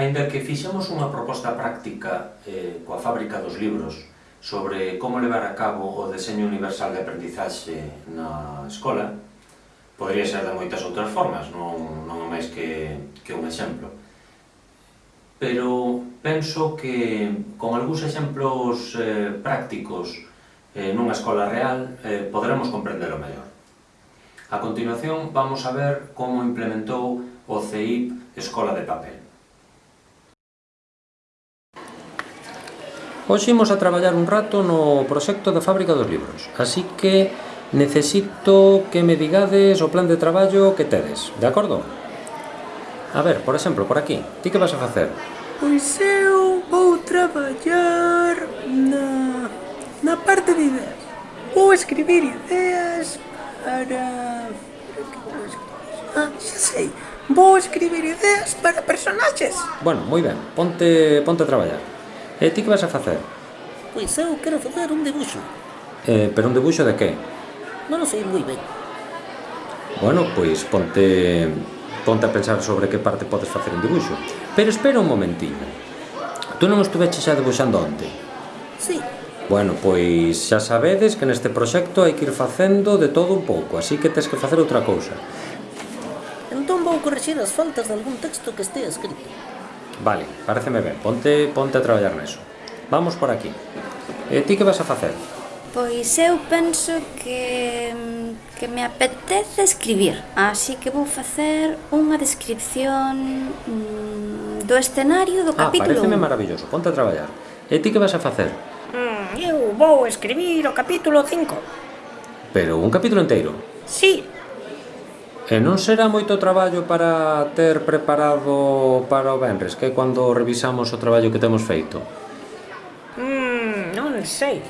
Ainda que fixemos unha proposta práctica eh, coa fábrica dos libros sobre como levar a cabo o deseño universal de aprendizaxe na escola, podría ser de moitas outras formas, non, non é máis que, que un exemplo. Pero penso que con algúns exemplos eh, prácticos eh, nunha escola real eh, podremos comprendelo mellor. A continuación vamos a ver como implementou o CEIP Escola de Papel. Hoxe imos a traballar un rato no proxecto da fábrica dos libros, así que necesito que me digades o plan de traballo que tedes, de acordo? A ver, por exemplo, por aquí, ti que vas a facer? Pois eu vou traballar na, na parte de ideas. Vou escribir ideas para... Ah, xa sei, vou escribir ideas para personaxes. Bueno, moi ben, ponte, ponte a traballar. E ti que vas a facer? Pois eu quero facer un debuxo. Eh, pero un debuxo de que? Non o sei moi ben. Bueno, pois ponte, ponte a pensar sobre que parte podes facer un debuxo. Pero espera un momentiño. Tú non estuveches xa debuxando onte? Si. Sí. Bueno, pois xa sabedes que neste proxecto hai que ir facendo de todo un pouco, así que tes que facer outra cousa. Entón vou corrixir as faltas de algún texto que estea escrito. Vale, pareceme ben, ponte, ponte a traballar neso. Vamos por aquí. E ti que vas a facer? Pois eu penso que mm, que me apetece escribir, así que vou facer unha descripción mm, do escenario do ah, capítulo. Ah, pareceme maravilloso, ponte a traballar. E ti que vas a facer? Mm, eu vou escribir o capítulo 5. Pero un capítulo inteiro? Sí, E non será moito traballo para ter preparado para o Benres, que é cando revisamos o traballo que temos feito? Mm, non sei.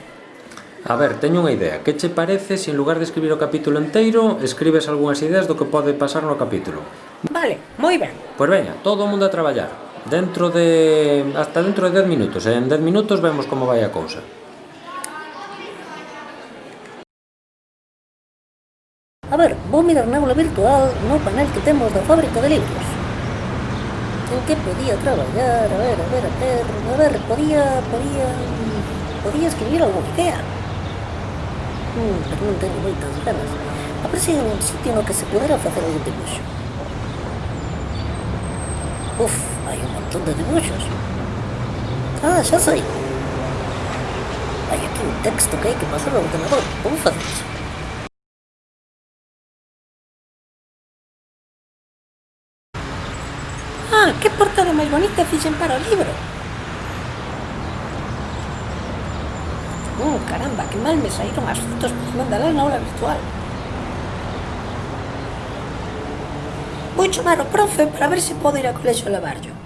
A ver, teño unha idea. Que che parece se en lugar de escribir o capítulo enteiro, escribes algunhas ideas do que pode pasar no capítulo? Vale, moi ben. Pois veña, todo o mundo a traballar. Dentro de... hasta dentro de 10 minutos. Eh. En 10 minutos vemos como vai a cousa. A ver, vou mirar na aula virtual no panel que temos da fábrica de libros. En que podía traballar, a ver, a ver, a ver, a ver, podía, podía, podía escribir algo que quea. Hmm, pero non tengo moitas ganas. A ver se un sitio no que se pudera facer algún dibuixo. Uf, hai un montón de dibuixos. Ah, xa sei. Hai aquí un texto que hai que pasar ao ordenador. Vou facer iso? Ah, que portada máis bonita fixen para o libro. Oh, caramba, que mal me saíron as fotos por mandalas na aula virtual. Vou chamar o profe para ver se podo ir ao colexo a lavarlo.